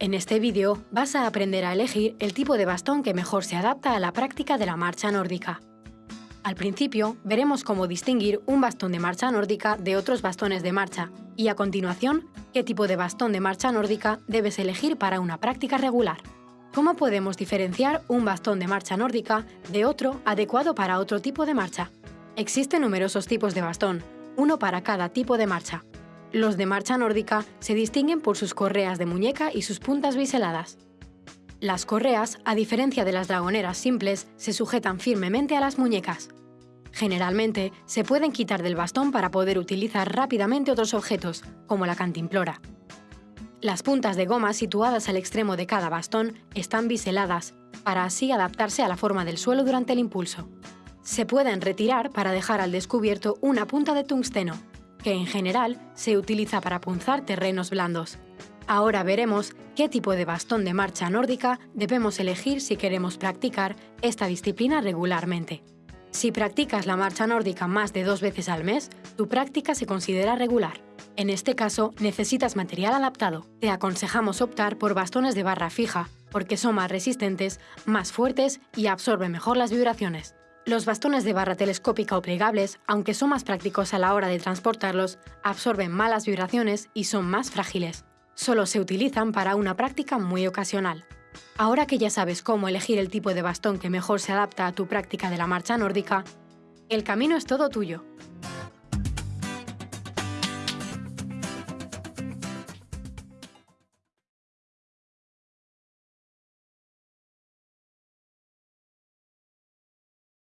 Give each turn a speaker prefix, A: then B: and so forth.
A: En este vídeo vas a aprender a elegir el tipo de bastón que mejor se adapta a la práctica de la marcha nórdica. Al principio veremos cómo distinguir un bastón de marcha nórdica de otros bastones de marcha y a continuación qué tipo de bastón de marcha nórdica debes elegir para una práctica regular. ¿Cómo podemos diferenciar un bastón de marcha nórdica de otro adecuado para otro tipo de marcha? Existen numerosos tipos de bastón, uno para cada tipo de marcha. Los de marcha nórdica se distinguen por sus correas de muñeca y sus puntas biseladas. Las correas, a diferencia de las dragoneras simples, se sujetan firmemente a las muñecas. Generalmente, se pueden quitar del bastón para poder utilizar rápidamente otros objetos, como la cantimplora. Las puntas de goma situadas al extremo de cada bastón están biseladas, para así adaptarse a la forma del suelo durante el impulso. Se pueden retirar para dejar al descubierto una punta de tungsteno, que en general se utiliza para punzar terrenos blandos. Ahora veremos qué tipo de bastón de marcha nórdica debemos elegir si queremos practicar esta disciplina regularmente. Si practicas la marcha nórdica más de dos veces al mes, tu práctica se considera regular. En este caso, necesitas material adaptado. Te aconsejamos optar por bastones de barra fija, porque son más resistentes, más fuertes y absorben mejor las vibraciones. Los bastones de barra telescópica o plegables, aunque son más prácticos a la hora de transportarlos, absorben malas vibraciones y son más frágiles. Solo se utilizan para una práctica muy ocasional. Ahora que ya sabes cómo elegir el tipo de bastón que mejor se adapta a tu práctica de la marcha nórdica, el camino es todo tuyo.